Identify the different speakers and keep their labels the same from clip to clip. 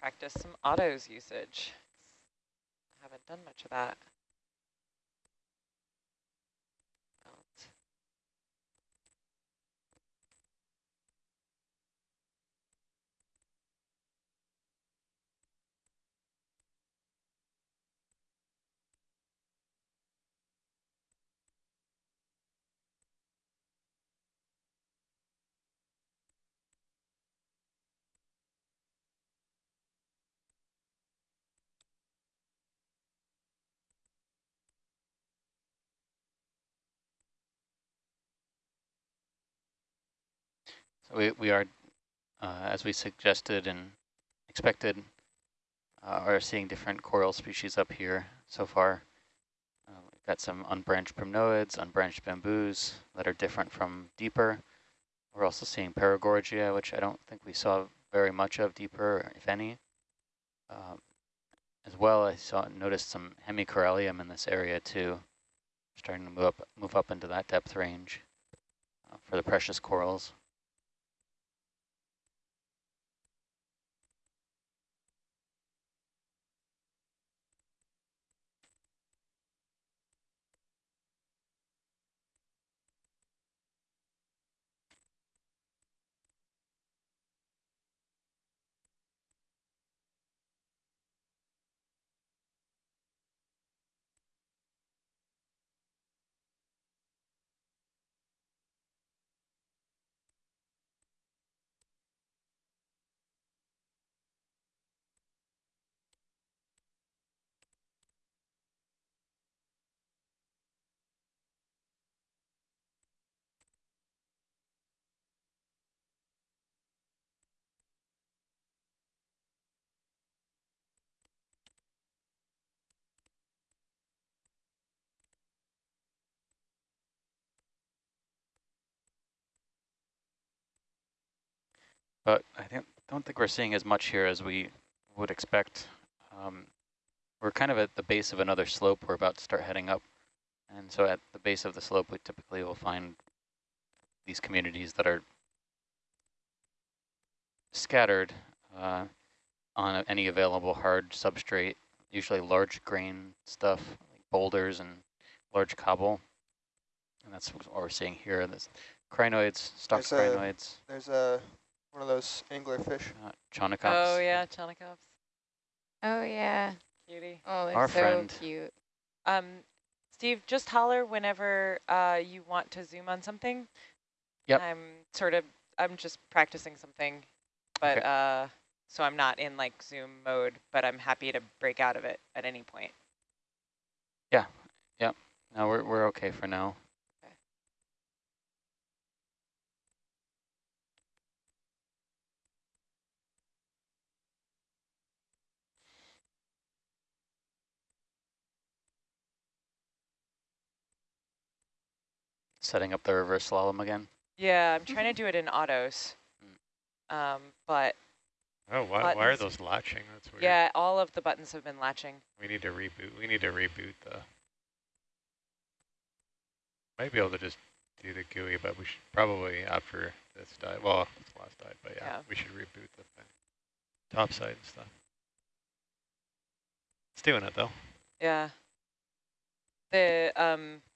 Speaker 1: practice some autos usage. I haven't done much of that.
Speaker 2: We, we are, uh, as we suggested and expected, uh, are seeing different coral species up here so far. Uh, we've got some unbranched primnoids, unbranched bamboos that are different from deeper. We're also seeing paragorgia, which I don't think we saw very much of deeper, if any. Um, as well, I saw noticed some hemicorallium in this area too, starting to move up, move up into that depth range uh, for the precious corals. But I think, don't think we're seeing as much here as we would expect. Um, we're kind of at the base of another slope. We're about to start heading up. And so at the base of the slope, we typically will find these communities that are scattered uh, on any available hard substrate, usually large grain stuff, like boulders and large cobble. And that's what we're seeing here. This crinoids, stock
Speaker 3: there's
Speaker 2: crinoids.
Speaker 3: A, there's a one of those anglerfish.
Speaker 2: Uh, Chaunacops.
Speaker 1: Oh yeah, Chaunacops.
Speaker 4: Oh yeah.
Speaker 1: Cutie.
Speaker 4: Oh, they're
Speaker 2: Our
Speaker 4: so
Speaker 2: friend.
Speaker 4: cute.
Speaker 1: Um, Steve, just holler whenever uh, you want to zoom on something.
Speaker 2: Yep.
Speaker 1: I'm sort of, I'm just practicing something, but
Speaker 2: Okay.
Speaker 1: uh, so I'm not in like zoom mode, but I'm happy to break out of it at any point. Yeah. Yeah.
Speaker 2: No, we're, we're okay for now. Setting up the reverse slalom again.
Speaker 1: Yeah, I'm trying to do it in autos, um, but
Speaker 5: Oh, why, why are those latching? That's weird.
Speaker 1: yeah, all of the buttons have been latching.
Speaker 5: We need to reboot. We need to reboot the. Might be able to just do the GUI, but we should probably after this dive. Well, it's the last dive, but yeah,
Speaker 1: Yeah.
Speaker 5: we should reboot the thing. Top side and stuff. It's doing it though.
Speaker 1: Yeah. The um, it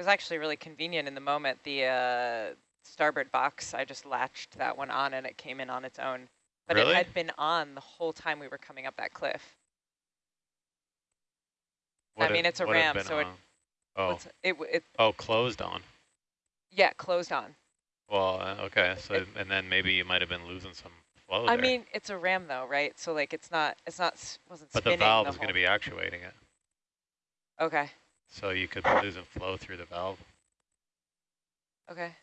Speaker 1: was actually really convenient in the moment. The uh, starboard box, I just latched that one on and it came in on its own. But
Speaker 5: Really?
Speaker 1: it had been on the whole time we were coming up that cliff. I mean, it's a
Speaker 5: what had
Speaker 1: ram, so it,
Speaker 5: oh.
Speaker 1: It, it,
Speaker 5: oh, closed on.
Speaker 1: yeah, closed on.
Speaker 5: Well, uh, okay. So
Speaker 1: It-
Speaker 5: and then maybe you might have been losing some flow
Speaker 1: I
Speaker 5: there.
Speaker 1: mean, it's a ram though, right? So like, it's not, it's not, wasn't
Speaker 5: but the valve
Speaker 1: the
Speaker 5: is going to be actuating it,
Speaker 1: Okay,
Speaker 5: so you could be losing flow through the valve.
Speaker 1: okay.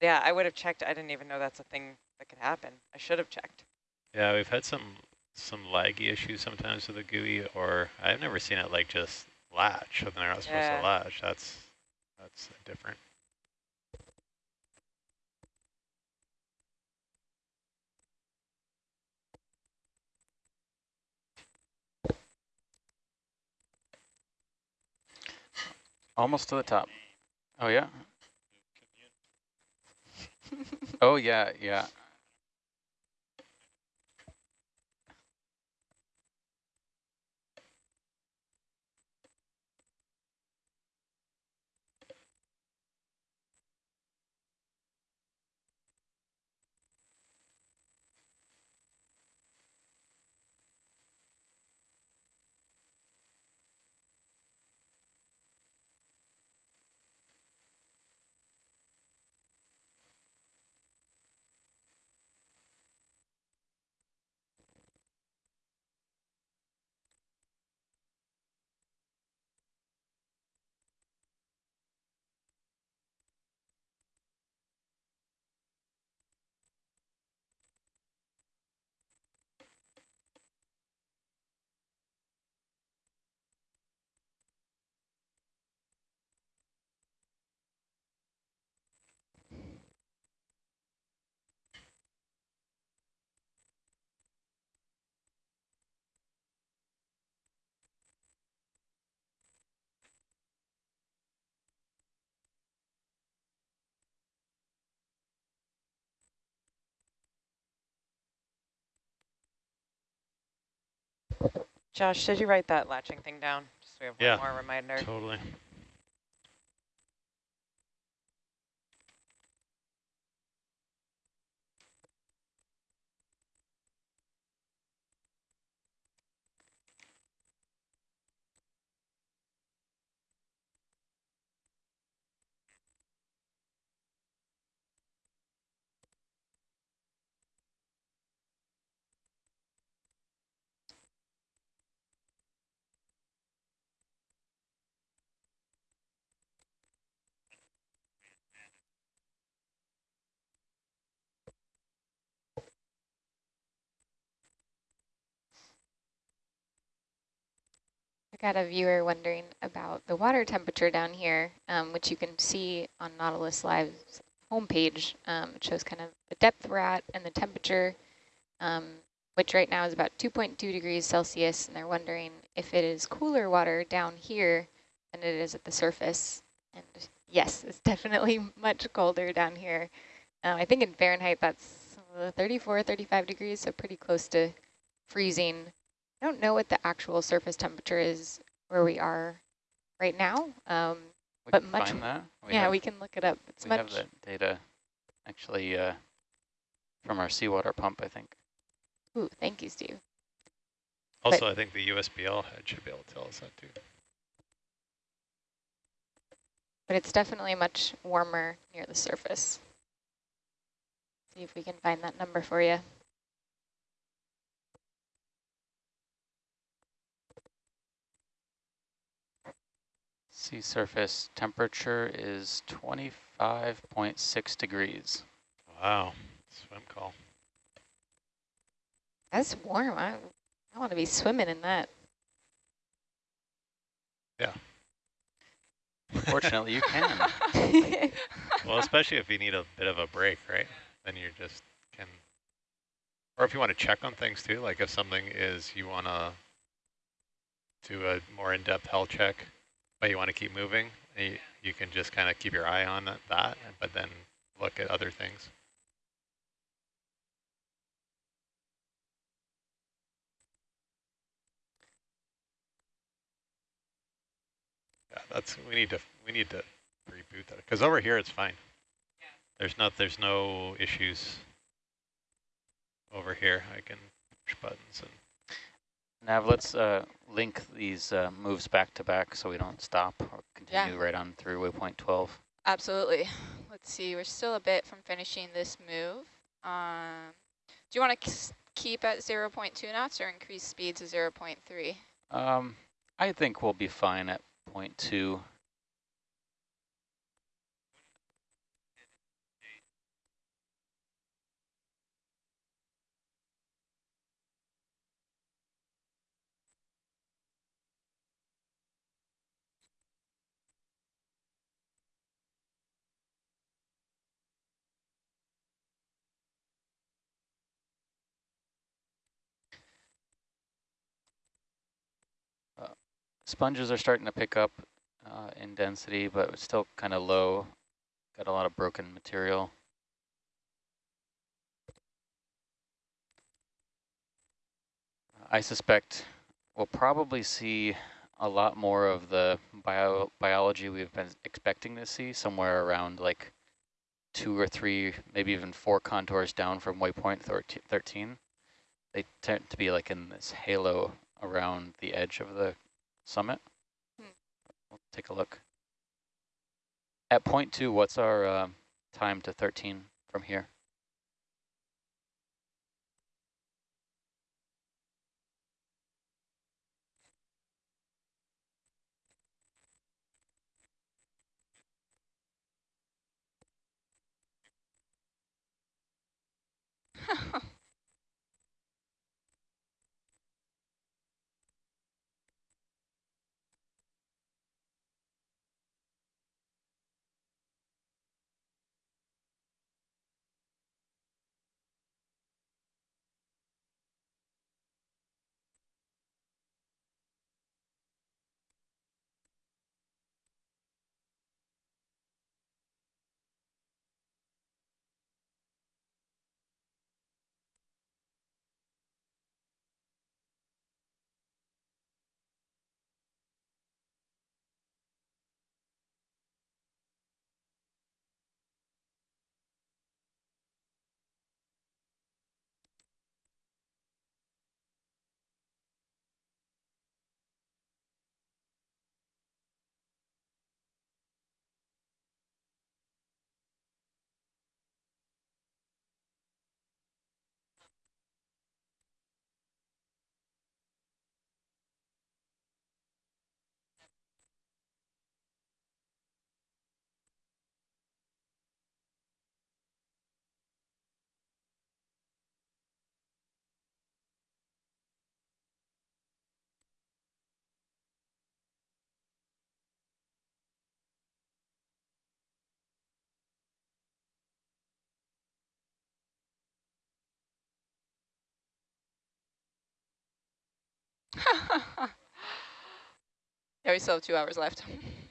Speaker 1: Yeah, I would have checked. I didn't even know that's a thing that could happen. I should have checked.
Speaker 5: Yeah, we've had some some laggy issues sometimes with the GUI, or I've never seen it like just latch when they're not supposed
Speaker 1: Yeah.
Speaker 5: to latch. That's that's different.
Speaker 2: Almost to the top. Oh, yeah. oh, yeah, yeah.
Speaker 1: Josh, did you write that latching thing down? Just so we have
Speaker 5: Yeah.
Speaker 1: one more reminder.
Speaker 5: Totally.
Speaker 4: I got a viewer wondering about the water temperature down here, um, which you can see on Nautilus Live's homepage. Um, it shows kind of the depth we're at and the temperature, um, which right now is about 2.2 degrees Celsius. And they're wondering if it is cooler water down here than it is at the surface. And yes, it's definitely much colder down here. Uh, I think in Fahrenheit, that's uh, 34, 35 degrees, so pretty close to freezing. I don't know what the actual surface temperature is where we are right now. Um,
Speaker 2: We
Speaker 4: But
Speaker 2: can
Speaker 4: much-
Speaker 2: find that.
Speaker 4: yeah,
Speaker 2: have,
Speaker 4: we can look it up. It's
Speaker 2: we
Speaker 4: much.
Speaker 2: have that data actually uh, from our seawater pump, I think.
Speaker 4: Ooh, thank you, Steve.
Speaker 5: Also, I think the USBL head should be able to tell us that too.
Speaker 4: But it's definitely much warmer near the surface. See if we can find that number for you.
Speaker 2: Sea surface temperature is 25.6 degrees.
Speaker 5: Wow. Swim call.
Speaker 4: That's warm. I, I want to be swimming in that. Yeah.
Speaker 2: Fortunately, you can.
Speaker 5: Well, especially if you need a bit of a break, right? Then you just can, or if you want to check on things too, like if something is, you want to do a more in-depth health check, but you want to keep moving, you, you can just kind of keep your eye on that, that, but then look at other things. Yeah, that's, we need to, we need to reboot that, because over here it's fine. There's not, there's no issues over here. I can push buttons and
Speaker 2: Nav, let's uh, link these uh, moves back to back so we don't stop or continue yeah. right on through waypoint 12.
Speaker 6: Absolutely. Let's see, we're still a bit from finishing this move. Um, do you want to keep at 0 0.2 knots or increase speed to 0 0.3?
Speaker 2: Um, I think we'll be fine at 0.2. Sponges are starting to pick up uh, in density, but it's still kind of low. Got a lot of broken material. I suspect we'll probably see a lot more of the bio biology we've been expecting to see somewhere around like two or three, maybe even four contours down from waypoint 13. They tend to be like in this halo around the edge of the summit. Hmm. We'll take a look. At point two, what's our uh, time to 13 from here?
Speaker 6: yeah, we still have two hours left.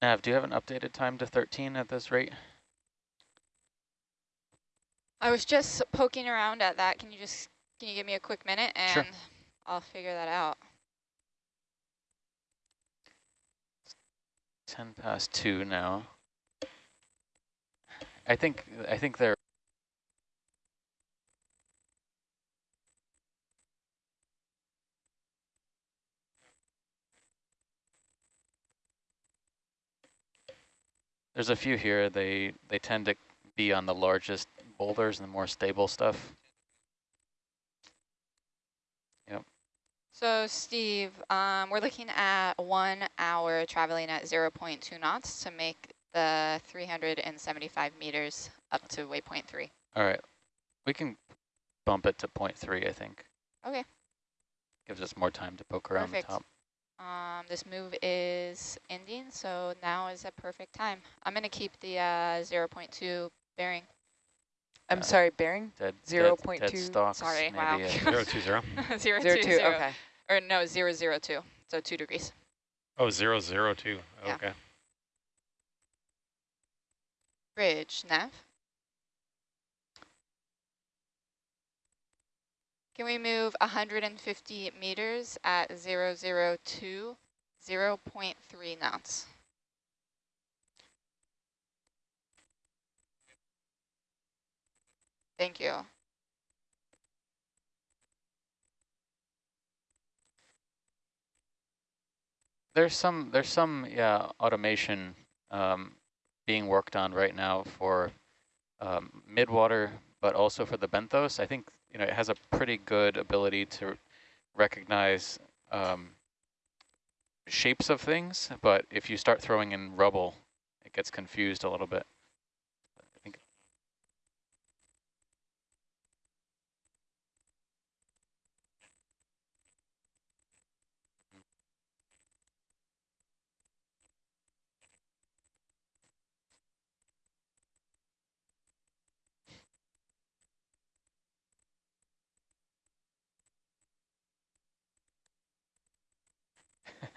Speaker 2: Nav, do you have an updated time to 13 at this rate?
Speaker 6: I was just poking around at that. Can you just, can you give me a quick minute and
Speaker 2: Sure.
Speaker 6: I'll figure that out.
Speaker 2: 10 past 2 now. I think I think they're There's a few here. They they tend to be on the largest boulders and the more stable stuff. Yep.
Speaker 6: So Steve, um, we're looking at one hour traveling at 0.2 knots to make the 375 meters up to waypoint three.
Speaker 2: All right. We can bump it to 0.3, I think.
Speaker 6: Okay.
Speaker 2: Gives us more time to poke around
Speaker 6: Perfect.
Speaker 2: the top.
Speaker 6: Um, this move is ending, so now is a perfect time. I'm going to keep the uh, 0.2 bearing.
Speaker 1: I'm
Speaker 2: Uh,
Speaker 1: sorry, bearing?
Speaker 2: Dead,
Speaker 1: Zero
Speaker 2: dead,
Speaker 1: point
Speaker 2: dead
Speaker 1: two.
Speaker 2: stalks,
Speaker 6: Sorry,
Speaker 2: maybe
Speaker 6: wow.
Speaker 2: a-
Speaker 5: Zero two zero.
Speaker 6: zero,
Speaker 1: Zero
Speaker 6: two,
Speaker 1: two,
Speaker 6: zero.
Speaker 1: okay.
Speaker 6: Or no, zero, zero, two. So two degrees.
Speaker 5: Oh, zero zero two.
Speaker 6: Yeah.
Speaker 5: Okay.
Speaker 6: Bridge, nav. Can we move 150 meters at 002, 0 0.3 knots? Thank you.
Speaker 2: There's some there's some yeah automation um, being worked on right now for um, midwater, but also for the benthos. I think you know it has a pretty good ability to recognize um, shapes of things, but if you start throwing in rubble, it gets confused a little bit.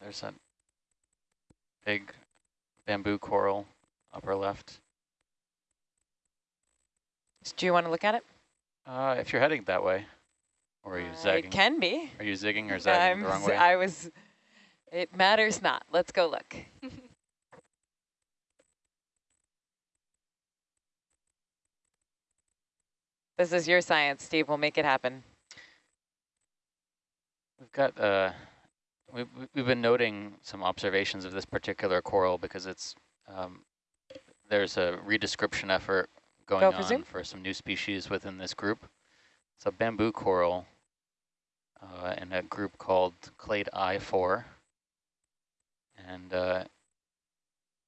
Speaker 2: there's a big bamboo coral upper left.
Speaker 1: Do you want to look at it?
Speaker 2: Uh, if you're heading that way, or are you
Speaker 1: Uh,
Speaker 2: zagging?
Speaker 1: It can be.
Speaker 2: Are you zigging or zagging
Speaker 1: I'm
Speaker 2: the wrong way?
Speaker 1: I was, it matters not. Let's go look. This is your science, Steve. We'll make it happen.
Speaker 2: We've got, uh, we've, we've been noting some observations of this particular coral because it's, um, there's a redescription effort going
Speaker 1: Go for
Speaker 2: on
Speaker 1: zoom.
Speaker 2: for some new species within this group. It's a bamboo coral uh, in a group called Clade I4. And uh,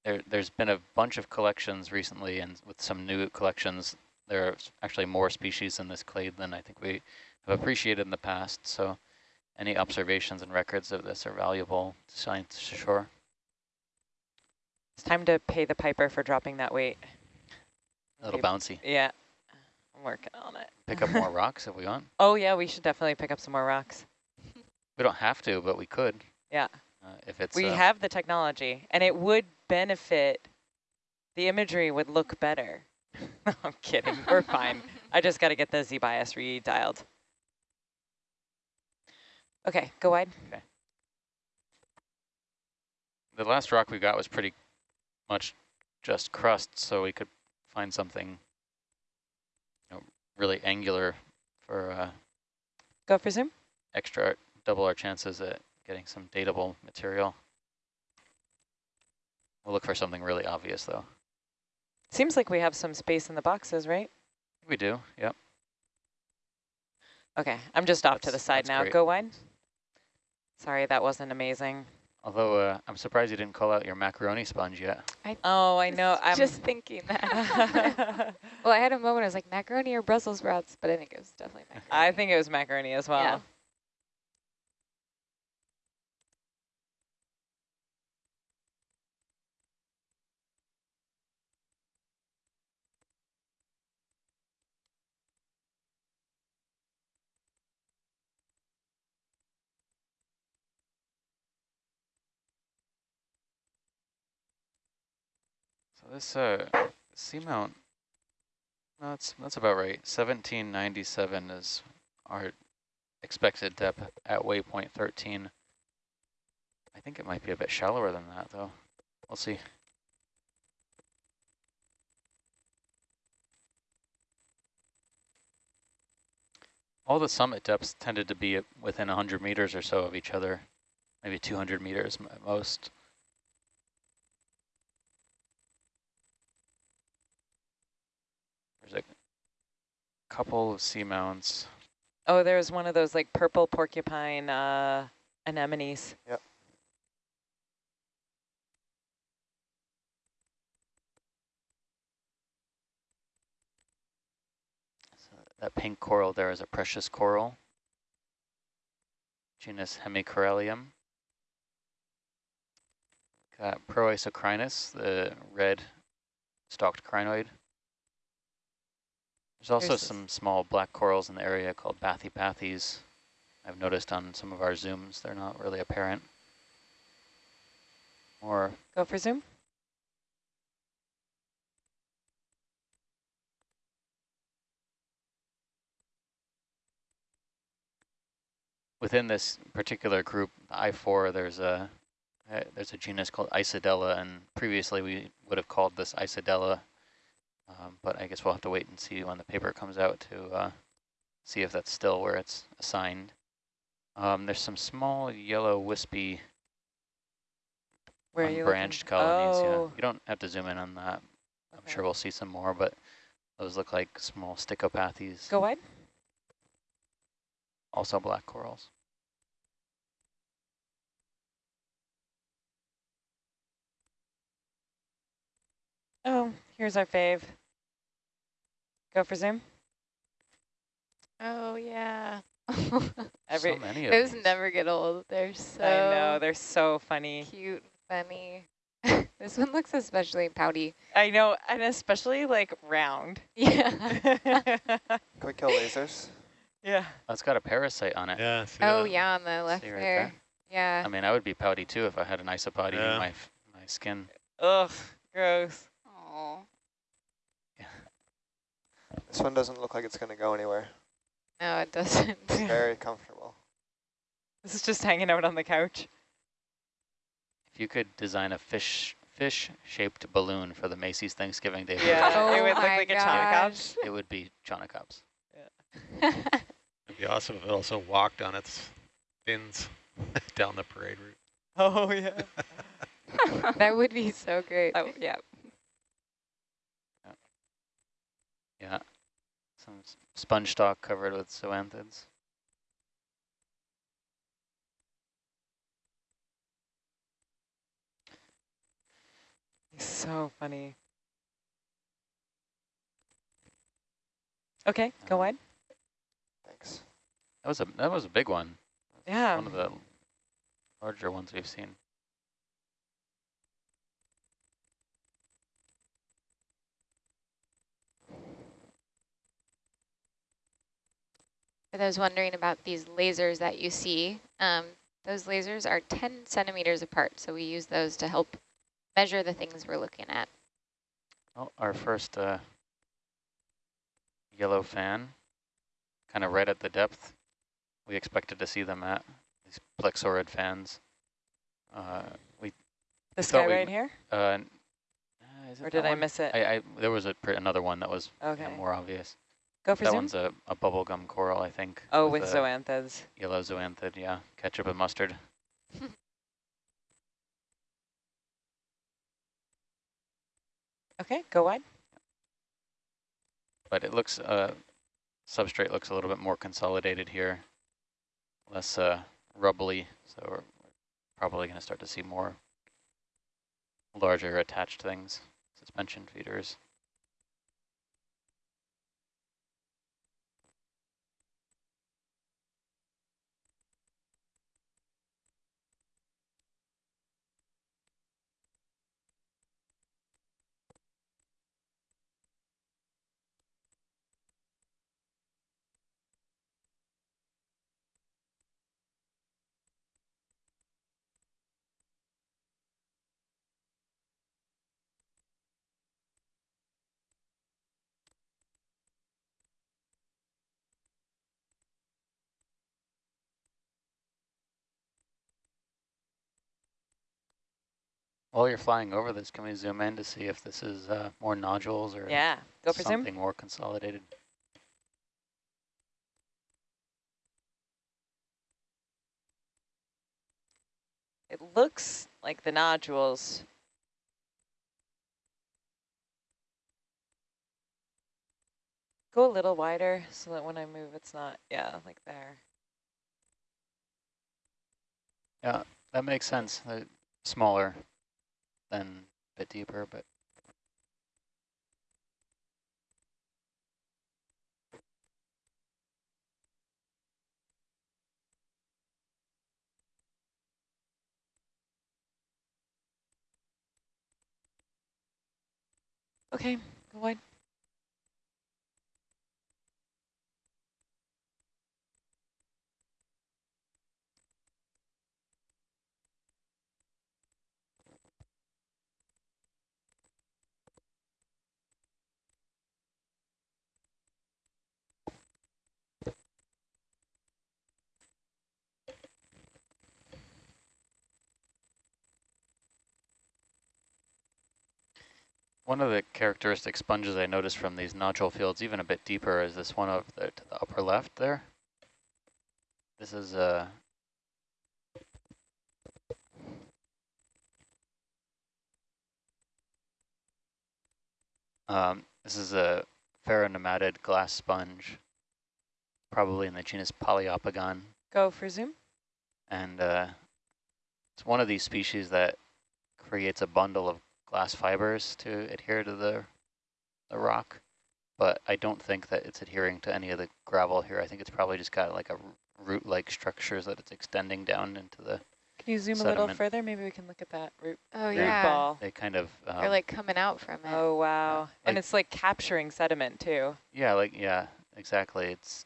Speaker 2: there, there's been a bunch of collections recently and with some new collections, there are actually more species in this clade than I think we have appreciated in the past. So any observations and records of this are valuable to science to shore.
Speaker 1: It's time to pay the piper for dropping that weight.
Speaker 2: A little bouncy.
Speaker 1: Yeah, I'm working on it.
Speaker 2: Pick up more rocks if we want.
Speaker 1: Oh yeah, we should definitely pick up some more rocks.
Speaker 2: We don't have to, but we could.
Speaker 1: Yeah.
Speaker 2: Uh, if it's
Speaker 1: we
Speaker 2: uh,
Speaker 1: have the technology, and it would benefit. The imagery would look better. I'm kidding. We're fine. I just got to get the Z bias redialed. Okay, go wide. Okay.
Speaker 2: the last rock we got was pretty much just crust, so we could find something you know, really angular for uh,
Speaker 1: Go for zoom.
Speaker 2: extra, double our chances at getting some datable material. We'll look for something really obvious, though.
Speaker 1: Seems like we have some space in the boxes, right?
Speaker 2: We do, yep.
Speaker 1: Okay, I'm just off to the side now.
Speaker 2: great.
Speaker 1: Go wide. Sorry, that wasn't amazing.
Speaker 2: Although uh, I'm surprised you didn't call out your macaroni sponge yet.
Speaker 1: I Oh, I know. I'm
Speaker 4: just thinking that. well, I had a moment, I was like, macaroni or Brussels sprouts, but I think it was definitely macaroni.
Speaker 1: I think it was macaroni as well.
Speaker 4: Yeah.
Speaker 2: So this uh, seamount, that's that's about right. 1797 is our expected depth at waypoint 13. I think it might be a bit shallower than that, though. We'll see. All the summit depths tended to be within 100 meters or so of each other, maybe 200 meters at most. There's a couple of seamounts.
Speaker 1: Oh, there's one of those like purple porcupine uh, anemones.
Speaker 3: Yep.
Speaker 2: So that pink coral there is a precious coral, genus Hemicorallium. Got Proisocrinus, the red stalked crinoid. There's also
Speaker 1: There's
Speaker 2: some small black corals in the area called bathypathes. I've noticed on some of our zooms, they're not really apparent. Or
Speaker 1: Go for zoom.
Speaker 2: within this particular group, I4, there's a uh, there's a genus called Isodella, and previously we would have called this Isidella, um, but I guess we'll have to wait and see when the paper comes out to uh, see if that's still where it's assigned. Um, there's some small yellow wispy
Speaker 1: Where
Speaker 2: unbranched colonies.
Speaker 1: Oh,
Speaker 2: Yeah, you don't have to zoom in on that. I'm sure we'll see some more, but those look like small stichopathes.
Speaker 1: Go wide.
Speaker 2: Also black corals.
Speaker 1: Oh, here's our fave. Go for zoom.
Speaker 4: Oh, yeah.
Speaker 1: Every
Speaker 2: so many of
Speaker 4: Those
Speaker 2: these.
Speaker 4: never get old. They're so
Speaker 1: I know they're so funny.
Speaker 4: cute, funny. this one looks especially pouty.
Speaker 1: I know, and especially like round.
Speaker 4: Yeah.
Speaker 3: Can we kill lasers?
Speaker 1: yeah.
Speaker 2: Oh, it's got a parasite on it.
Speaker 5: Yeah.
Speaker 4: oh,
Speaker 5: that?
Speaker 4: yeah, on the left
Speaker 2: See right
Speaker 4: there.
Speaker 2: there?
Speaker 4: Yeah.
Speaker 2: I mean, I would be pouty too if I had an isopod
Speaker 5: Yeah.
Speaker 2: in my my skin.
Speaker 1: Ugh, gross.
Speaker 6: Oh,
Speaker 3: This one doesn't look like it's going to go anywhere.
Speaker 4: No, it doesn't.
Speaker 3: It's very comfortable.
Speaker 1: This is just hanging out on the couch.
Speaker 2: If you could design a fish fish shaped balloon for the Macy's Thanksgiving Day,
Speaker 1: Yeah,
Speaker 2: parade,
Speaker 1: it
Speaker 4: Oh
Speaker 1: would look
Speaker 4: my
Speaker 1: like a Chaunacop.
Speaker 2: it would be Chaunacops.
Speaker 5: It'd be awesome if it also walked on its fins down the parade route.
Speaker 1: Oh yeah.
Speaker 4: that would be so great.
Speaker 1: Oh yeah.
Speaker 2: Yeah, some sponge stalk covered with zoanthids.
Speaker 1: He's so funny. Okay, go
Speaker 2: Uh,
Speaker 1: wide.
Speaker 3: Thanks.
Speaker 2: That was a that was a big one.
Speaker 1: Yeah.
Speaker 2: One of the larger ones we've seen.
Speaker 4: For those wondering about these lasers that you see, um, those lasers are 10 centimeters apart, so we use those to help measure the things we're looking at.
Speaker 2: Oh, our first uh, yellow fan, kind of right at the depth we expected to see them at, these plexaurid fans. Uh, we
Speaker 1: This guy right here?
Speaker 2: Uh, uh, is it
Speaker 1: Or
Speaker 2: that
Speaker 1: did I
Speaker 2: one?
Speaker 1: miss it?
Speaker 2: I, I, there was a, pr- another one that was you know, more obvious.
Speaker 1: Go for
Speaker 2: that
Speaker 1: zoom.
Speaker 2: one's a, a bubblegum coral, I think.
Speaker 1: Oh, with
Speaker 2: a
Speaker 1: zoanthids.
Speaker 2: Yellow zoanthid, yeah. Ketchup and mustard.
Speaker 1: Okay, go wide.
Speaker 2: But it looks, uh, substrate looks a little bit more consolidated here. Less uh, rubbly, so we're probably going to start to see more larger attached things, suspension feeders. While you're flying over this, can we zoom in to see if this is uh, more nodules or
Speaker 1: Yeah, go for zoom.
Speaker 2: something more consolidated?
Speaker 1: It looks like the nodules. Go a little wider so that when I move, it's not, yeah, like there.
Speaker 2: Yeah, that makes sense. Smaller than a bit deeper, but
Speaker 1: Okay, go wide.
Speaker 2: One of the characteristic sponges I noticed from these nodule fields, even a bit deeper, is this one over there to the upper left there. This is uh, a Um, this is a pheronematid glass sponge, probably in the genus Poliopogon.
Speaker 1: Go for zoom.
Speaker 2: And uh, it's one of these species that creates a bundle of glass fibers to adhere to the, the rock. But I don't think that it's adhering to any of the gravel here. I think it's probably just got like a root-like structures that it's extending down into the,
Speaker 1: Can you zoom a little further? Maybe we can look at that root,
Speaker 4: Oh,
Speaker 1: root
Speaker 4: yeah.
Speaker 1: ball.
Speaker 2: they kind of, um,
Speaker 4: They're like coming out from it.
Speaker 1: Oh, wow. and
Speaker 2: like-
Speaker 1: it's like capturing sediment too.
Speaker 2: yeah, like, yeah, exactly. It's,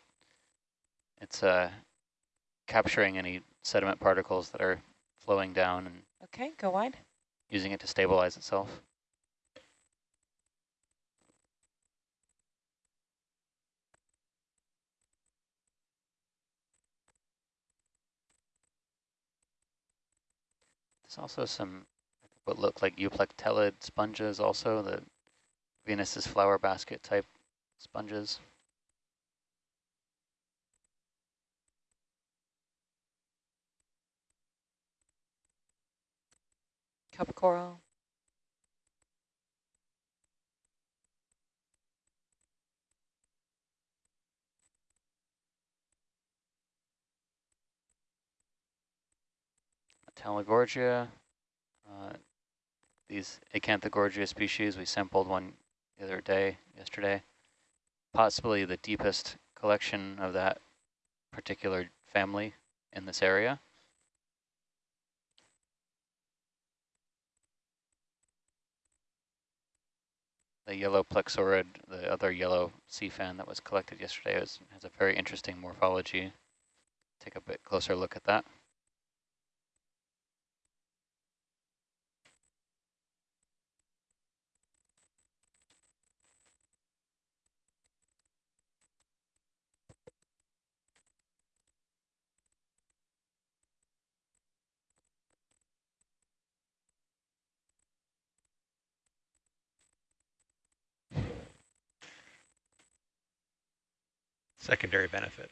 Speaker 2: it's uh, capturing any sediment particles that are flowing down and
Speaker 1: Okay, go wide.
Speaker 2: Using it to stabilize itself. There's also some what look like euplectellid sponges also, the Venus's flower basket type sponges.
Speaker 1: Cup coral.
Speaker 2: Talagorgia, uh, these Acanthogorgia species, we sampled one the other day, yesterday. Possibly the deepest collection of that particular family in this area. The yellow plexaurid, the other yellow sea fan that was collected yesterday, has a very interesting morphology. Take a bit closer look at that.
Speaker 5: Secondary benefit.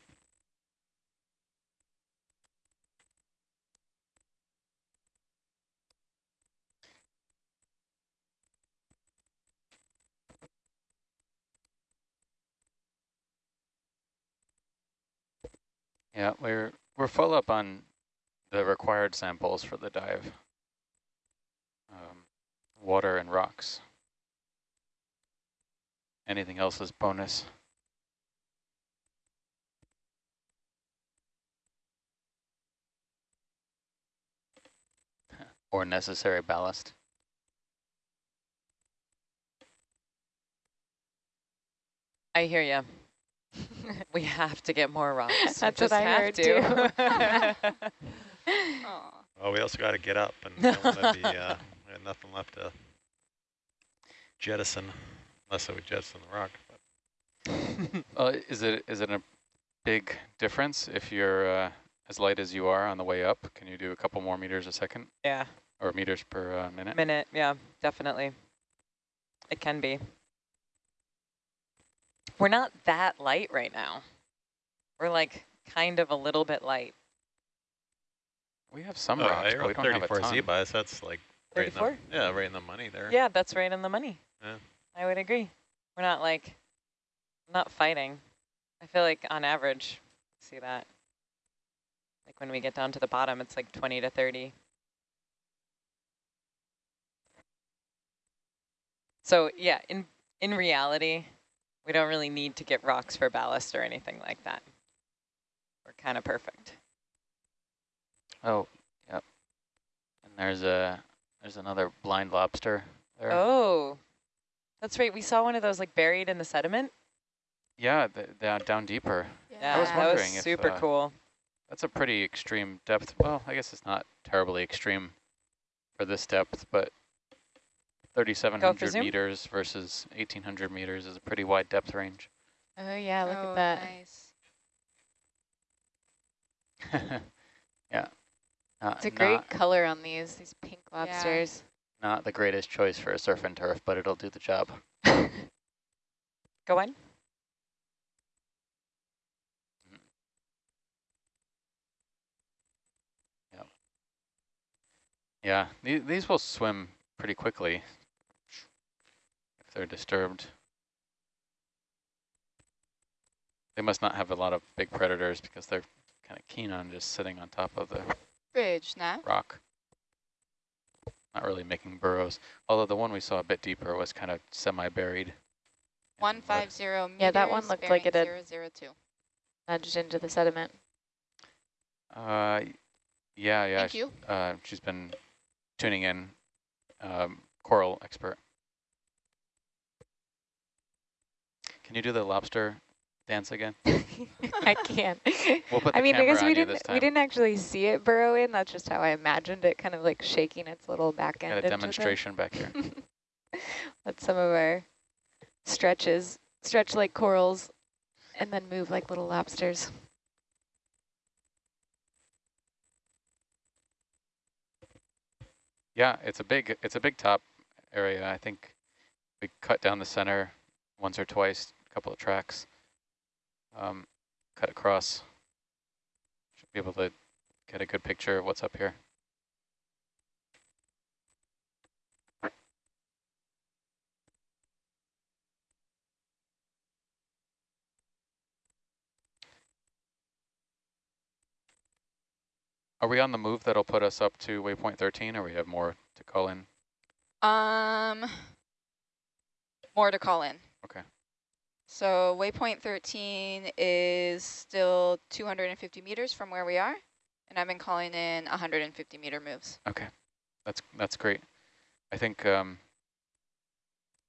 Speaker 2: Yeah, we're we're full up on the required samples for the dive. Um, water and rocks. Anything else is bonus. Or necessary ballast.
Speaker 1: I hear you. we have to get more rocks. We
Speaker 4: That's
Speaker 1: just
Speaker 4: what I
Speaker 1: have
Speaker 4: heard
Speaker 1: to.
Speaker 6: Aw.
Speaker 5: Oh, we also got to get up and don't want to be, uh, we have nothing left to jettison, unless I would jettison the rock. But
Speaker 2: Uh, is it is it a big difference if you're uh, as light as you are on the way up? Can you do a couple more meters a second
Speaker 1: yeah,
Speaker 2: or meters per uh, minute?
Speaker 1: minute. Yeah, definitely. It can be. We're not that light right now. We're like kind of a little bit light.
Speaker 2: We have some
Speaker 5: oh,
Speaker 2: rocks,
Speaker 5: I
Speaker 2: but we don't have a
Speaker 5: 34
Speaker 2: ton.
Speaker 5: Z-bias, that's like right in
Speaker 1: 34?
Speaker 5: the, yeah, right in the money there.
Speaker 1: Yeah, that's right in the money.
Speaker 5: Yeah.
Speaker 1: I would agree. We're not like, not fighting. I feel like on average, see that. Like when we get down to the bottom, it's like 20 to 30. So yeah, in, in reality, we don't really need to get rocks for ballast or anything like that. We're kind of perfect.
Speaker 2: Oh, yep. And there's a there's another blind lobster there.
Speaker 1: Oh, that's right. We saw one of those like buried in the sediment.
Speaker 2: Yeah, th th down deeper.
Speaker 1: Yeah,
Speaker 2: was
Speaker 1: that
Speaker 2: wondering
Speaker 1: was
Speaker 2: if,
Speaker 1: super
Speaker 2: uh,
Speaker 1: cool.
Speaker 2: That's a pretty extreme depth. Well, I guess it's not terribly extreme for this depth, but 3,700 meters versus 1,800 meters is a pretty wide depth range.
Speaker 4: Oh yeah, look
Speaker 6: oh,
Speaker 4: at that.
Speaker 6: Nice.
Speaker 2: yeah. Not,
Speaker 4: It's a great
Speaker 2: not,
Speaker 4: color on these, these pink lobsters.
Speaker 2: not the greatest choice for a surf and turf, but it'll do the job.
Speaker 1: Go on.
Speaker 2: Yeah, these, these will swim pretty quickly if they're disturbed. They must not have a lot of big predators because they're kind of keen on just sitting on top of the
Speaker 6: Bridge, now.
Speaker 2: rock. Not really making burrows. Although the one we saw a bit deeper was kind of semi-buried. in
Speaker 6: One
Speaker 2: mud.
Speaker 6: five zero meters.
Speaker 4: Yeah, that one looked like it had-
Speaker 6: Zero zero two.
Speaker 4: Nudged into the sediment.
Speaker 2: Uh, yeah, yeah.
Speaker 6: Thank
Speaker 2: sh-
Speaker 6: you.
Speaker 2: Uh, she's been tuning in, um, coral expert. Can you do the lobster dance again?
Speaker 4: I can't.
Speaker 2: We'll put the
Speaker 4: I mean, guess we didn't we didn't actually see it burrow in. That's just how I imagined it, kind of like shaking its little back end.
Speaker 2: Got a demonstration back here.
Speaker 4: Let some of our stretches stretch like corals, and then move like little lobsters.
Speaker 2: Yeah, it's a big it's a big top area. I think we cut down the center once or twice, couple of tracks. Um, cut across. Should be able to get a good picture of what's up here. Are we on the move that'll put us up to waypoint 13 or we have more to call in?
Speaker 6: Um, more to call in.
Speaker 2: Okay.
Speaker 6: So waypoint 13 is still 250 meters from where we are, and I've been calling in 150 meter moves.
Speaker 2: Okay, that's that's great. I think um,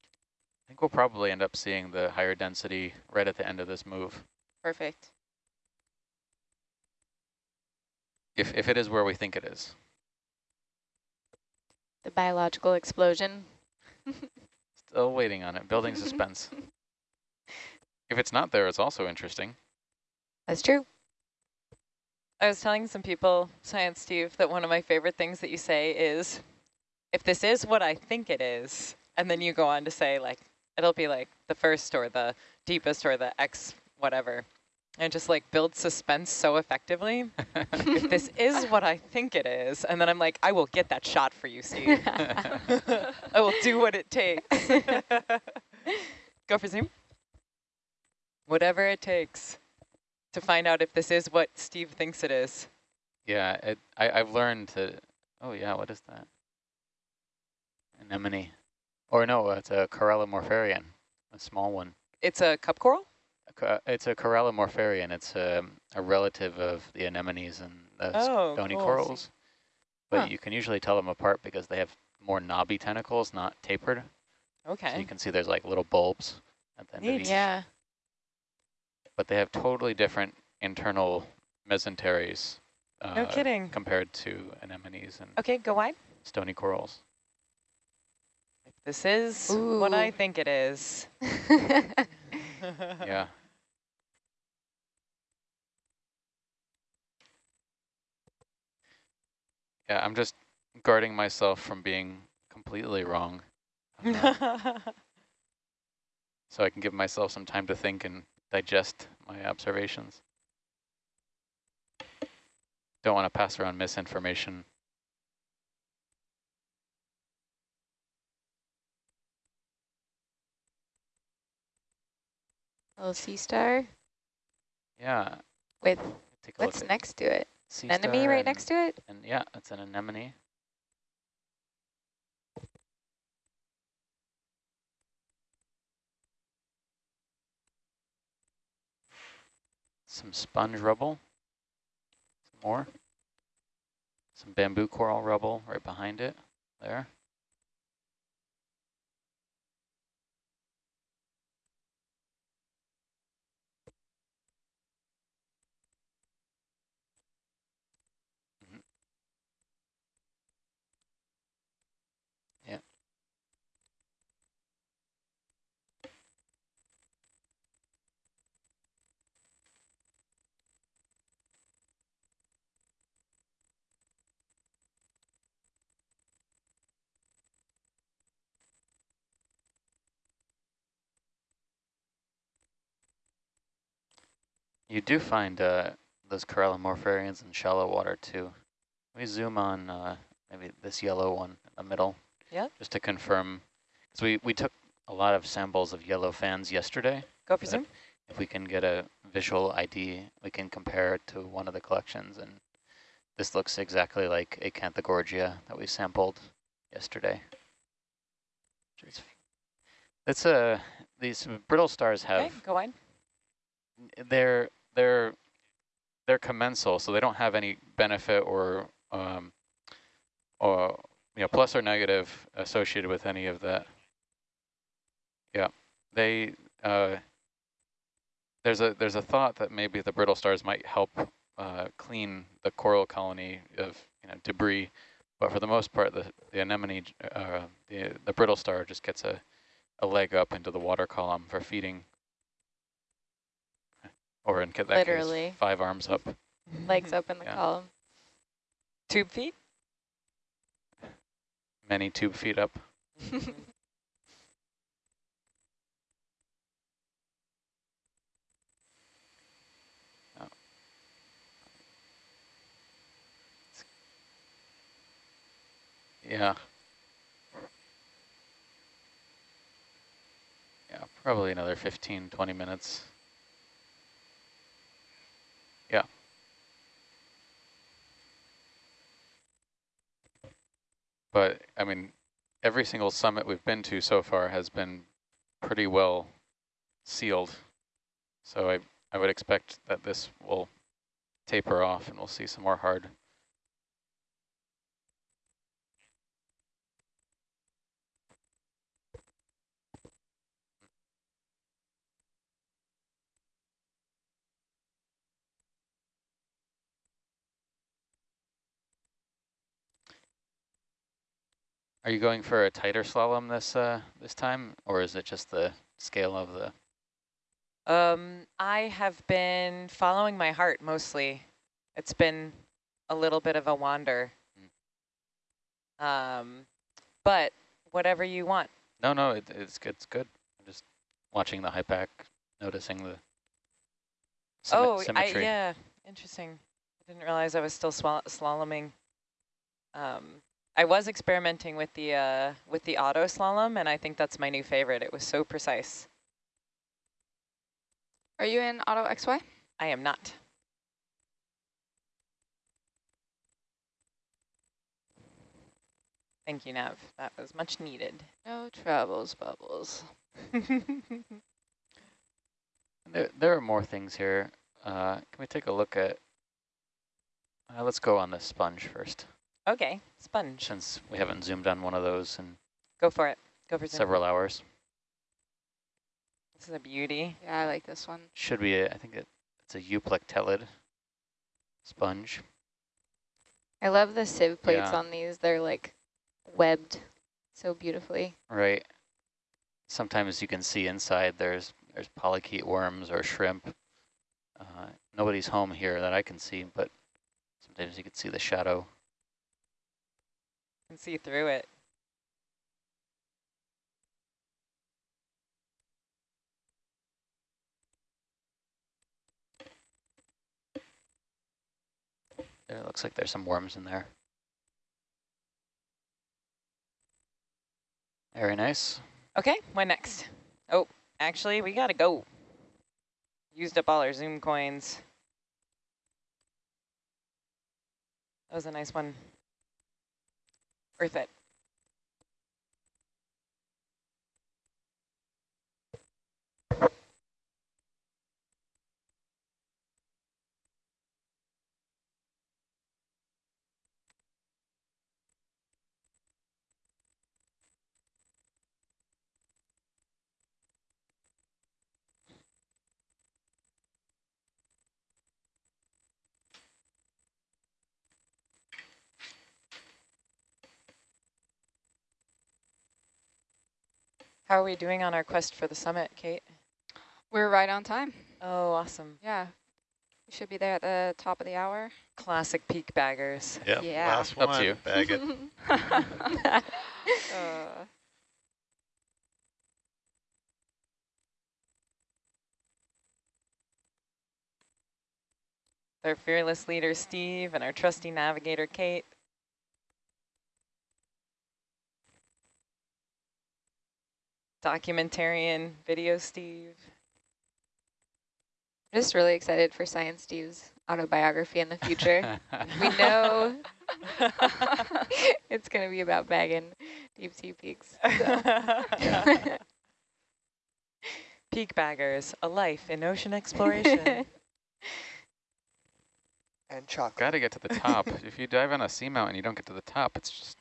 Speaker 2: I think we'll probably end up seeing the higher density right at the end of this move.
Speaker 6: Perfect.
Speaker 2: If if it is where we think it is.
Speaker 4: The biological explosion.
Speaker 2: Still waiting on it, building suspense. If it's not there, it's also interesting.
Speaker 4: That's true.
Speaker 1: I was telling some people, Science Steve, that one of my favorite things that you say is, if this is what I think it is, and then you go on to say like, it'll be like the first or the deepest or the X whatever. And just like build suspense so effectively. if this is what I think it is, and then I'm like, I will get that shot for you, Steve. I will do what it takes. Go for zoom. Whatever it takes to find out if this is what Steve thinks it is.
Speaker 2: Yeah, it, I, I've learned to, oh yeah, what is that? Anemone. Or no, it's a Corallimorpharian, a small one.
Speaker 1: It's a cup coral?
Speaker 2: It's a Corallimorpharian. It's a, a relative of the anemones and the
Speaker 1: Oh,
Speaker 2: stony
Speaker 1: cool.
Speaker 2: corals. But
Speaker 1: Huh.
Speaker 2: you can usually tell them apart because they have more knobby tentacles, not tapered. So
Speaker 1: Okay.
Speaker 2: you can see there's like little bulbs at the end of
Speaker 1: Neat.
Speaker 2: each.
Speaker 4: yeah.
Speaker 2: But they have totally different internal mesenteries
Speaker 1: No
Speaker 2: uh,
Speaker 1: kidding.
Speaker 2: compared to anemones and
Speaker 1: Okay, go wide.
Speaker 2: stony corals.
Speaker 1: This is what I think it is.
Speaker 2: yeah. Yeah, I'm just guarding myself from being completely wrong. uh, so I can give myself some time to think and digest my observations. Don't want to pass around misinformation.
Speaker 4: Little sea star
Speaker 2: Yeah,
Speaker 4: with what's next to it?
Speaker 2: sea
Speaker 4: Anemone right next to it?
Speaker 2: And yeah, it's an anemone. Some sponge rubble. Some more. Some bamboo coral rubble right behind it there. Mhm. Yeah. You do find uh, those Corallimorpharians in shallow water too. Let me zoom on uh, maybe this yellow one in the middle.
Speaker 1: Yeah.
Speaker 2: Just to confirm, because we, we took a lot of samples of yellow fans yesterday.
Speaker 1: Go for zoom.
Speaker 2: If we can get a visual ID, we can compare it to one of the collections. And this looks exactly like Acanthogorgia that we sampled yesterday. It's, it's a, these brittle stars have
Speaker 1: Okay, go wide.
Speaker 2: they're they're they're commensal, so they don't have any benefit or um, or you know plus or negative associated with any of that. Yeah, they uh, there's a there's a thought that maybe the brittle stars might help uh, clean the coral colony of you know debris, but for the most part, the the anemone uh, the the brittle star just gets a a leg up into the water column for feeding or in that
Speaker 4: Literally.
Speaker 2: case, five arms up.
Speaker 4: Legs up in the
Speaker 2: Yeah.
Speaker 4: column.
Speaker 1: Tube feet.
Speaker 2: Many tube feet up. Yeah. Yeah, probably another 15, 20 minutes. Yeah. But, I mean, every single summit we've been to so far has been pretty well sealed. So I, I would expect that this will taper off and we'll see some more hard. Are you going for a tighter slalom this uh, this time, or is it just the scale of the?
Speaker 1: Um, I have been following my heart mostly. It's been a little bit of a wander. Um, but whatever you want.
Speaker 2: No, no, it, it's good. It's good. I'm just watching the HYPACK, noticing the
Speaker 1: oh, I,
Speaker 2: symmetry.
Speaker 1: yeah, interesting. I didn't realize I was still slaloming. Um, I was experimenting with the uh, with the auto slalom, and I think that's my new favorite. It was so precise.
Speaker 6: Are you in auto XY?
Speaker 1: I am not. Thank you, Nav. That was much needed.
Speaker 6: No troubles, bubbles.
Speaker 2: There, there are more things here. Uh, can we take a look at, uh, let's go on the sponge first,
Speaker 1: okay, sponge.
Speaker 2: since we haven't zoomed on one of those in
Speaker 1: Go for it. Go for zoom.
Speaker 2: several hours.
Speaker 1: This is a beauty.
Speaker 6: Yeah, I like this one.
Speaker 2: Should be, a, I think it, it's a euplectellid sponge.
Speaker 4: I love the sieve plates
Speaker 2: Yeah.
Speaker 4: on these. They're like webbed so beautifully.
Speaker 2: Right. Sometimes you can see inside there's there's polychaete worms or shrimp. Uh, nobody's home here that I can see, but sometimes you can see the shadow.
Speaker 1: Can see through it.
Speaker 2: It looks like there's some worms in there. Very nice.
Speaker 1: Okay, what next? Oh, actually, we gotta go. Used up all our Zoom coins. That was a nice one. Worth it. How are we doing on our quest for the summit, Kate?
Speaker 6: We're right on time.
Speaker 1: Oh, awesome.
Speaker 6: Yeah. We should be there at the top of the hour.
Speaker 1: Classic peak baggers.
Speaker 5: Yep,
Speaker 6: Yeah.
Speaker 5: last one.
Speaker 2: Up to you.
Speaker 5: bag it.
Speaker 6: uh,
Speaker 1: Our fearless leader, Steve, and our trusty navigator, Kate. Documentarian video, Steve.
Speaker 4: I'm just really excited for Science Steve's autobiography in the future. we know it's going to be about bagging deep sea peaks.
Speaker 1: Peak baggers, a life in ocean exploration.
Speaker 3: And chocolate.
Speaker 7: Got to get to the top. if you dive on a seamount and you don't get to the top, it's just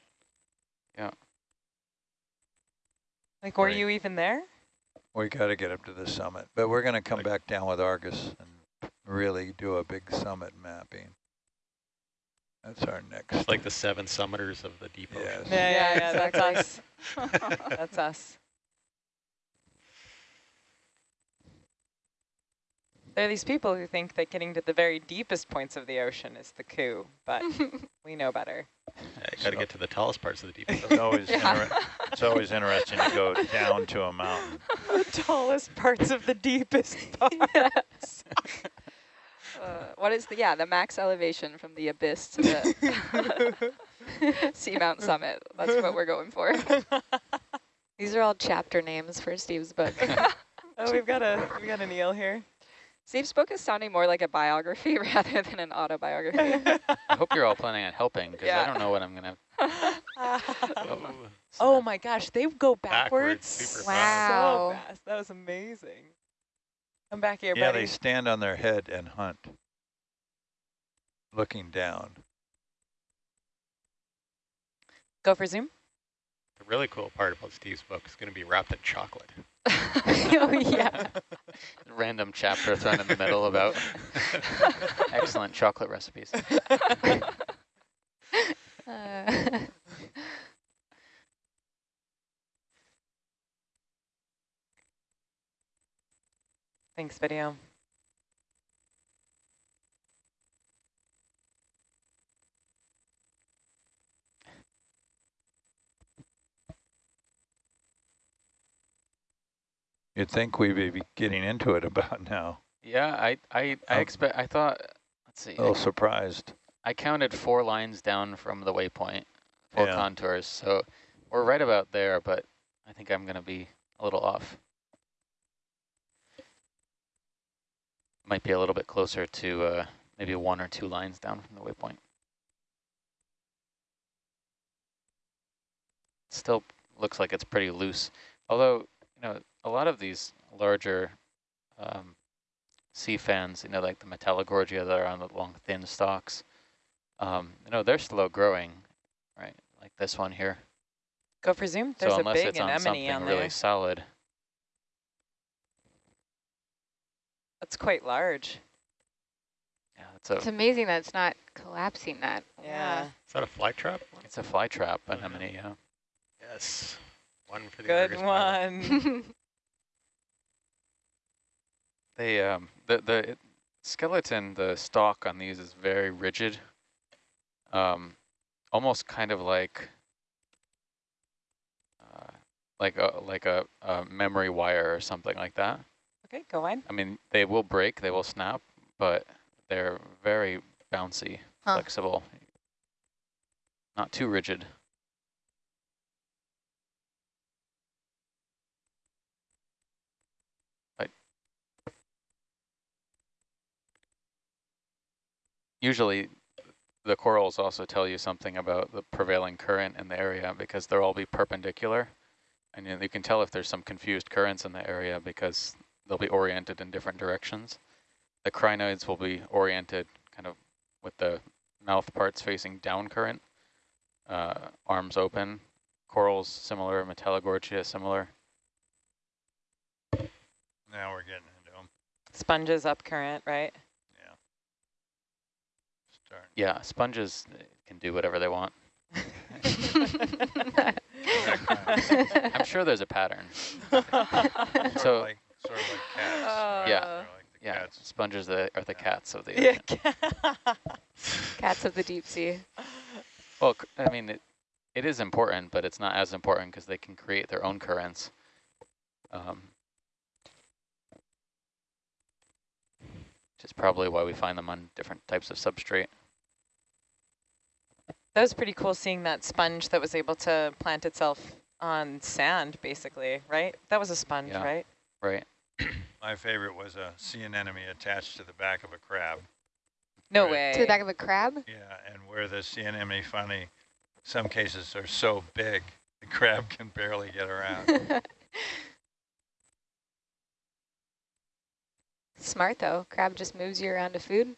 Speaker 1: like, were
Speaker 8: Right.
Speaker 1: you even there?
Speaker 8: We got to get up to the summit, but we're going to come
Speaker 5: Like-
Speaker 8: back down with Argus and really do a big summit mapping. That's our next.
Speaker 5: It's like the seven summiters of the deep ocean.
Speaker 1: Yeah, yeah,
Speaker 6: Yeah,
Speaker 1: yeah, that's us. That's us. There are these people who think that getting to the very deepest points of the ocean is the coup, but we know better.
Speaker 5: Yeah, you got to
Speaker 8: So-
Speaker 5: get to the tallest parts of the deep
Speaker 8: It's always,
Speaker 6: Yeah.
Speaker 8: inter- it's always interesting to go down to a mountain.
Speaker 1: the tallest parts of the deepest parts.
Speaker 6: Uh, what is the, yeah, the max elevation from the abyss to the Seamount Summit. That's what we're going for.
Speaker 4: These are all chapter names for Steve's book.
Speaker 1: oh, we've got a we've got an eel here.
Speaker 6: Steve's book is sounding more like a biography rather than an autobiography.
Speaker 2: I hope you're all planning on helping, because
Speaker 6: Yeah.
Speaker 2: I don't know what I'm going to...
Speaker 5: Oh,
Speaker 1: oh my gosh, they go
Speaker 5: Backwards,
Speaker 1: backwards.
Speaker 5: super
Speaker 1: so
Speaker 4: Wow.
Speaker 1: fast. That was amazing. Come back here,
Speaker 8: Yeah,
Speaker 1: buddy.
Speaker 8: they stand on their head and hunt, looking down.
Speaker 1: Go for zoom.
Speaker 5: The really cool part about Steve's book is going to be wrapped in chocolate.
Speaker 4: Oh, yeah.
Speaker 2: Random chapter thrown in the middle about excellent chocolate recipes.
Speaker 4: Uh,
Speaker 1: Thanks, video.
Speaker 8: You'd think we'd be getting into it about now.
Speaker 2: Yeah, I I I expect. I thought. Let's see.
Speaker 8: A little surprised.
Speaker 2: I counted four lines down from the waypoint, four
Speaker 8: Yeah.
Speaker 2: contours. So we're right about there, but I think I'm going to be a little off. Might be a little bit closer to uh, maybe one or two lines down from the waypoint. Still looks like it's pretty loose. Although, you know, a lot of these larger um, sea fans, you know, like the Metallogorgia that are on the long, thin stalks, um, you know, they're slow growing, right? Like this one here.
Speaker 1: Go for zoom. There's
Speaker 2: so
Speaker 1: a big
Speaker 2: it's on
Speaker 1: anemone
Speaker 2: something
Speaker 1: on
Speaker 2: really
Speaker 1: there.
Speaker 2: solid,
Speaker 1: That's quite large.
Speaker 2: yeah, it's a
Speaker 4: It's amazing that it's not collapsing that.
Speaker 1: Yeah.
Speaker 5: Is that a fly trap?
Speaker 2: it's a fly trap
Speaker 5: Oh,
Speaker 2: anemone. Yeah.
Speaker 5: Yes. One for the
Speaker 1: Good one.
Speaker 2: They um the the it- skeleton, the stalk on these is very rigid. Um, almost kind of like uh, like a like a, a memory wire or something like that.
Speaker 1: okay, go on.
Speaker 2: I mean, they will break, they will snap, but they're very bouncy,
Speaker 4: Huh.
Speaker 2: flexible, not too rigid. Usually the corals also tell you something about the prevailing current in the area because they'll all be perpendicular. And you, you can tell if there's some confused currents in the area because they'll be oriented in different directions. The crinoids will be oriented kind of with the mouth parts facing down current, uh, arms open. Corals similar, Metallogorgia similar.
Speaker 8: Now we're getting into them.
Speaker 1: Sponges up current, right?
Speaker 8: Yeah.
Speaker 2: Yeah, sponges uh, can do whatever they want. I'm sure there's a pattern.
Speaker 8: Sort
Speaker 2: So-
Speaker 8: of like, sort of like cats.
Speaker 1: Uh,
Speaker 8: right?
Speaker 2: Yeah.
Speaker 8: Like
Speaker 2: Yeah,
Speaker 8: cats.
Speaker 2: sponges that are the
Speaker 8: Yeah.
Speaker 2: cats of the
Speaker 1: yeah.
Speaker 4: Cats of the deep sea.
Speaker 2: Well, c- I mean, it, it is important, but it's not as important because they can create their own currents. Um, is probably why we find them on different types of substrate.
Speaker 1: That was pretty cool seeing that sponge that was able to plant itself on sand, basically, right? That was a sponge,
Speaker 2: Yeah.
Speaker 1: right?
Speaker 2: Right.
Speaker 8: My favorite was a sea anemone attached to the back of a crab.
Speaker 1: No
Speaker 8: Right.
Speaker 1: way.
Speaker 4: To the back of a crab?
Speaker 8: Yeah, and where the sea anemone finally, some cases are so big, the crab can barely get around.
Speaker 4: Smart though. Crab just moves you around to food.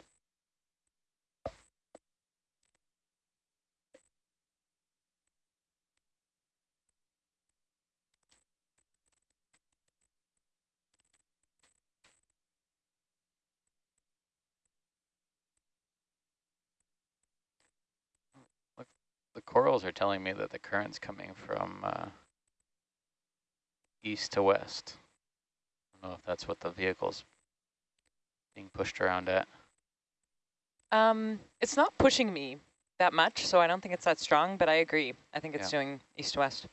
Speaker 2: The corals are telling me that the current's coming from uh, east to west. I don't know if that's what the vehicle's being pushed around at.
Speaker 1: Um, it's not pushing me that much, so I don't think it's that strong, but I agree. I think it's
Speaker 2: Yeah.
Speaker 1: doing east to west.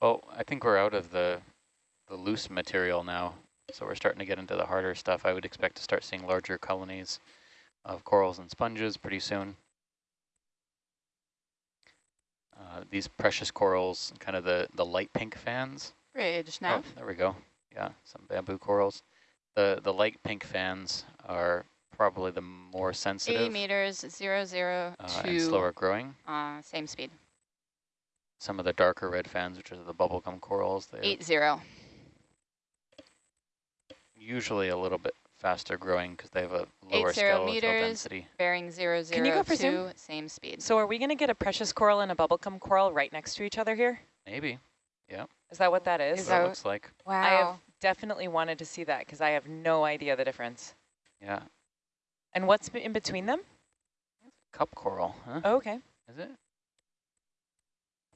Speaker 2: Well, I think we're out of the the loose material now, so we're starting to get into the harder stuff. I would expect to start seeing larger colonies of corals and sponges pretty soon. Uh, these precious corals, kind of the, the light pink fans.
Speaker 6: Bridge
Speaker 2: Oh,
Speaker 6: nav.
Speaker 2: there we go. Yeah, some bamboo corals. The the light pink fans are probably the more
Speaker 6: 80
Speaker 2: sensitive
Speaker 6: meters, zero, zero,
Speaker 2: uh,
Speaker 6: two,
Speaker 2: and slower growing.
Speaker 6: uh, same speed.
Speaker 2: Some of the darker red fans, which are the bubblegum corals,
Speaker 6: Eight, zero.
Speaker 2: usually a little bit faster growing because they have a lower
Speaker 6: zero
Speaker 2: skeletal
Speaker 6: meters.
Speaker 2: density.
Speaker 6: Bearing zero zero
Speaker 1: Can you go for
Speaker 6: two,
Speaker 1: zoom?
Speaker 6: same speed.
Speaker 1: So are we going to get a precious coral and a bubblegum coral right next to each other here?
Speaker 2: Maybe. yeah.
Speaker 1: Is that what that is?
Speaker 4: Is
Speaker 2: That's what
Speaker 4: that
Speaker 2: it looks like. Wow.
Speaker 1: I have definitely wanted to see that because I have no idea the difference.
Speaker 2: Yeah.
Speaker 1: And what's in between them?
Speaker 2: Cup coral, huh?
Speaker 1: Oh, okay.
Speaker 2: Is it?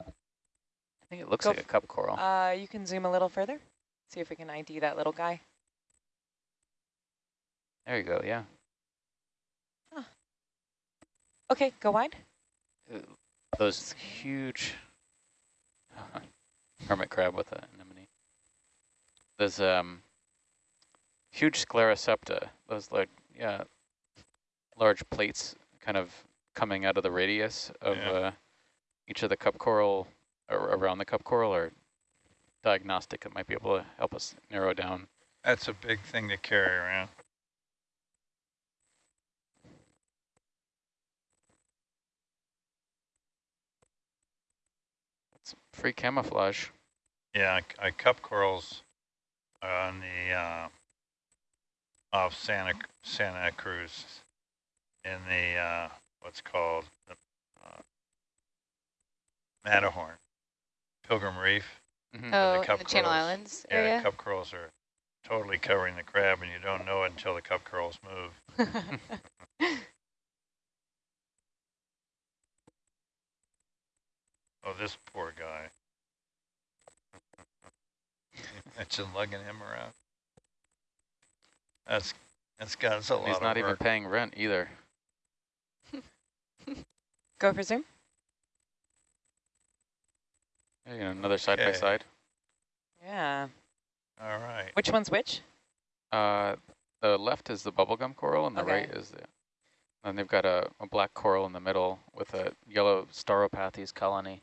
Speaker 2: I think it looks
Speaker 1: Go
Speaker 2: like a cup coral.
Speaker 1: Uh, you can zoom a little further. See if we can ID that little guy.
Speaker 2: There you go, yeah.
Speaker 1: Okay, go wide.
Speaker 2: Uh, those huge hermit crab with an anemone. There's um huge sclerosepta. Those like yeah, large plates kind of coming out of the radius of
Speaker 8: Yeah.
Speaker 2: uh, each of the cup coral or around the cup coral or diagnostic that might be able to help us narrow down.
Speaker 8: That's a big thing to carry around.
Speaker 2: It's free camouflage.
Speaker 8: Yeah, I, I cup corals on the uh, off Santa Santa Cruz in the uh, what's called the uh, Matterhorn, Pilgrim Reef.
Speaker 2: Mhm.
Speaker 4: Oh, in
Speaker 8: cup
Speaker 4: the Channel
Speaker 8: corals.
Speaker 4: Islands
Speaker 8: Yeah,
Speaker 4: area?
Speaker 8: cup corals are totally covering the crab, and you don't know it until the cup corals move. Oh, this poor guy. Imagine lugging him around. That's that's got us a lot
Speaker 2: He's
Speaker 8: of
Speaker 2: not even
Speaker 8: work.
Speaker 2: paying rent either.
Speaker 1: Go for zoom.
Speaker 2: Yeah, another side by side.
Speaker 1: Yeah.
Speaker 8: All right.
Speaker 1: Which one's which?
Speaker 2: Uh, the left is the bubblegum coral and the
Speaker 1: Okay.
Speaker 2: right is the, and they've got a, a black coral in the middle with a yellow Stauropathes colony.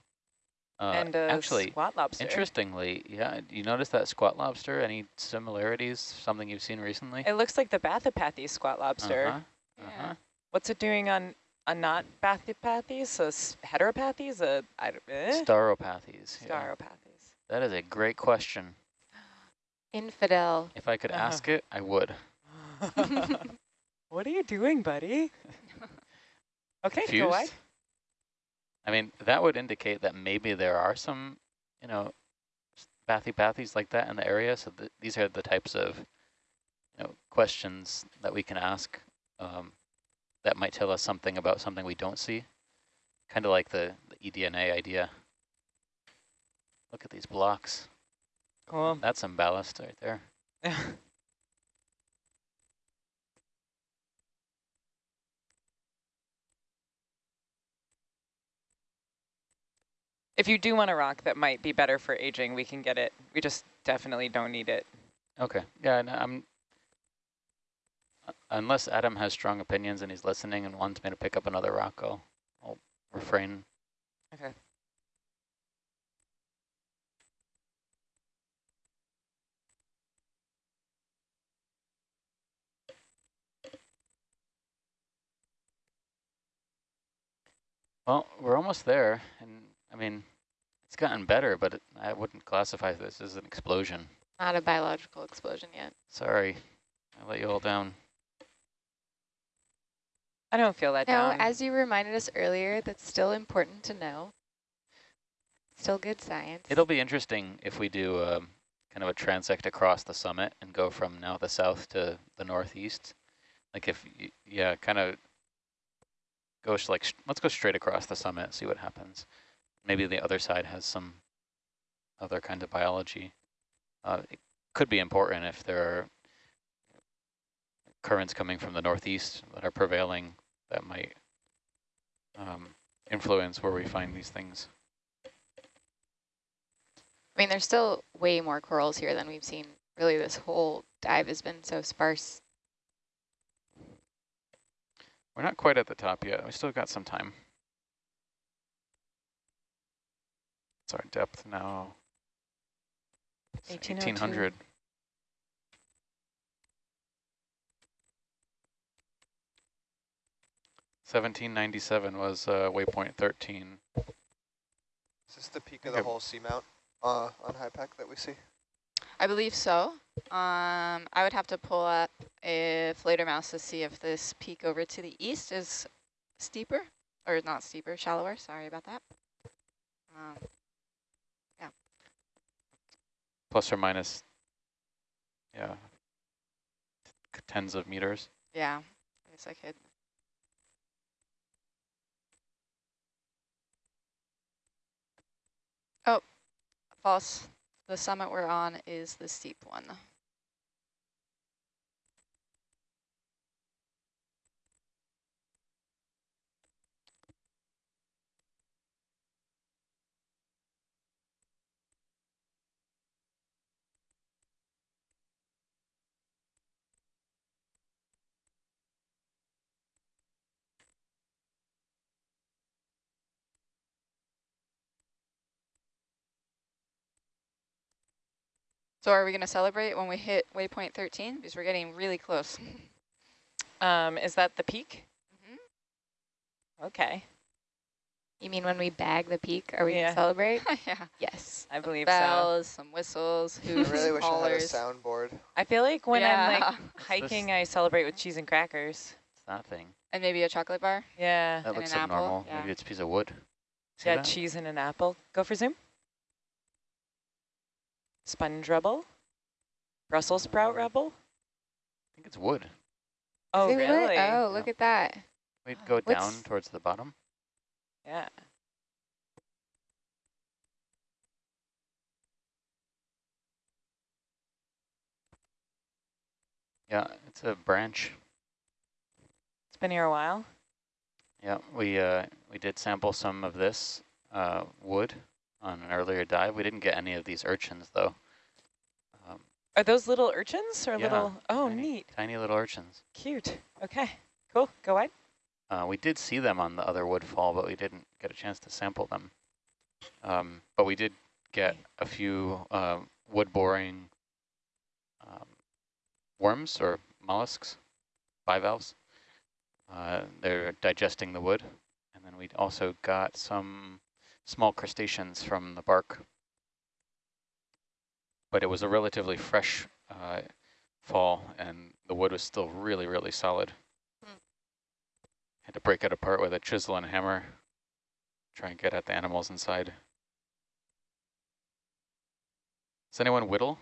Speaker 2: Uh,
Speaker 1: and a
Speaker 2: actually,
Speaker 1: squat lobster.
Speaker 2: interestingly, yeah, you notice that squat lobster? Any similarities? Something you've seen recently?
Speaker 1: It looks like the Bathypathes squat lobster.
Speaker 2: Uh-huh,
Speaker 6: Yeah.
Speaker 2: uh-huh.
Speaker 1: What's it doing on a not Bathypathes, a s- heteropathes, a I don't, eh?
Speaker 2: Stauropathes. yeah. That is a great question.
Speaker 4: Infidel.
Speaker 2: If I could
Speaker 1: Uh-huh.
Speaker 2: ask it, I would.
Speaker 1: what are you doing, buddy? Okay, go
Speaker 2: Confused?
Speaker 1: wide.
Speaker 2: I mean, that would indicate that maybe there are some, you know, bathypathes like that in the area. So th these are the types of, you know, questions that we can ask um, that might tell us something about something we don't see. Kind of like the, the eDNA idea. Look at these blocks.
Speaker 1: Cool.
Speaker 2: That's some ballast right there.
Speaker 1: if you do want a rock that might be better for aging, we can get it. We just definitely don't need it.
Speaker 2: Okay. Yeah, and I'm uh, unless Adam has strong opinions and he's listening and wants me to pick up another rock, I'll, I'll refrain.
Speaker 1: Okay.
Speaker 2: Well, we're almost there, and I mean, it's gotten better, but it, I wouldn't classify this as an explosion.
Speaker 4: Not a biological explosion yet.
Speaker 2: Sorry, I let you all down.
Speaker 1: I don't feel that
Speaker 4: No,
Speaker 1: down.
Speaker 4: as you reminded us earlier, that's still important to know. Still good science.
Speaker 2: It'll be interesting if we do um, kind of a transect across the summit and go from now the south to the northeast. Like if, y yeah, kind of go like, let's go straight across the summit, see what happens. Maybe the other side has some other kind of biology. Uh, it could be important if there are currents coming from the northeast that are prevailing that might um, influence where we find these things.
Speaker 4: I mean, there's still way more corals here than we've seen. Really, this whole dive has been so sparse.
Speaker 2: We're not quite at the top yet. We still got some time. What's our depth now? It's
Speaker 1: 1802.
Speaker 2: 1800. Seventeen ninety seven was uh, waypoint thirteen.
Speaker 3: Is this the peak of
Speaker 2: Okay.
Speaker 3: the whole seamount uh, on HYPACK that we see?
Speaker 6: I believe so. Um, I would have to pull up a Fledermaus to see if this peak over to the east is steeper, or not steeper, shallower. Sorry about that. Um,
Speaker 2: plus or minus, yeah, tens of meters.
Speaker 6: yeah, I guess I could. Oh, false. The summit we're on is the steep one. So are we going to celebrate when we hit waypoint 13? Because we're getting really close.
Speaker 1: Um, is that the peak?
Speaker 6: Mhm.
Speaker 1: Okay,
Speaker 4: You mean when we bag the peak, are we
Speaker 1: Yeah.
Speaker 4: going to celebrate?
Speaker 6: yeah.
Speaker 4: yes.
Speaker 1: I believe so.
Speaker 6: Bells, some whistles,
Speaker 3: I really wish I had a soundboard.
Speaker 1: I feel like when I'm like hiking, I celebrate with cheese and crackers.
Speaker 2: It's that thing.
Speaker 6: And maybe a chocolate bar.
Speaker 1: Yeah.
Speaker 2: That
Speaker 6: And
Speaker 2: looks
Speaker 6: an apple,
Speaker 2: abnormal.
Speaker 6: yeah.
Speaker 2: Maybe it's a piece of wood. See
Speaker 1: yeah,
Speaker 2: that?
Speaker 1: cheese and an apple. Go for zoom. Sponge rubble. Brussels sprout rubble.
Speaker 2: I think it's wood.
Speaker 1: Oh,
Speaker 4: Is it what?
Speaker 1: really?
Speaker 4: Oh, look at that.
Speaker 2: Wait, go
Speaker 4: What's-
Speaker 2: down towards the bottom.
Speaker 1: Yeah.
Speaker 2: Yeah, it's a branch.
Speaker 1: It's been here a while.
Speaker 2: Yeah, we uh, we did sample some of this uh, wood on an earlier dive. We didn't get any of these urchins though. Um,
Speaker 1: Are those little urchins or
Speaker 2: Yeah,
Speaker 1: little? Oh,
Speaker 2: tiny,
Speaker 1: neat.
Speaker 2: Tiny little urchins.
Speaker 1: Cute. Okay, cool. Go wide.
Speaker 2: Uh, we did see them on the other woodfall, but we didn't get a chance to sample them. Um, but we did get a few uh, wood boring um, worms or mollusks, bivalves. Uh, they're digesting the wood. And then we also got some small crustaceans from the bark. But it was a relatively fresh uh, fall, and the wood was still really, really solid. Had to break it apart with a chisel and hammer, try and get at the animals inside. Does anyone whittle?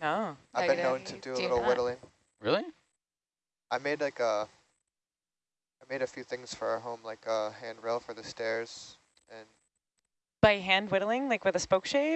Speaker 1: No.
Speaker 3: I've been known to do a little
Speaker 4: not.
Speaker 3: whittling.
Speaker 2: Really?
Speaker 3: I made like a, I made a few things for our home, like a handrail for the stairs, and
Speaker 1: By hand whittling, like with a spoke shave?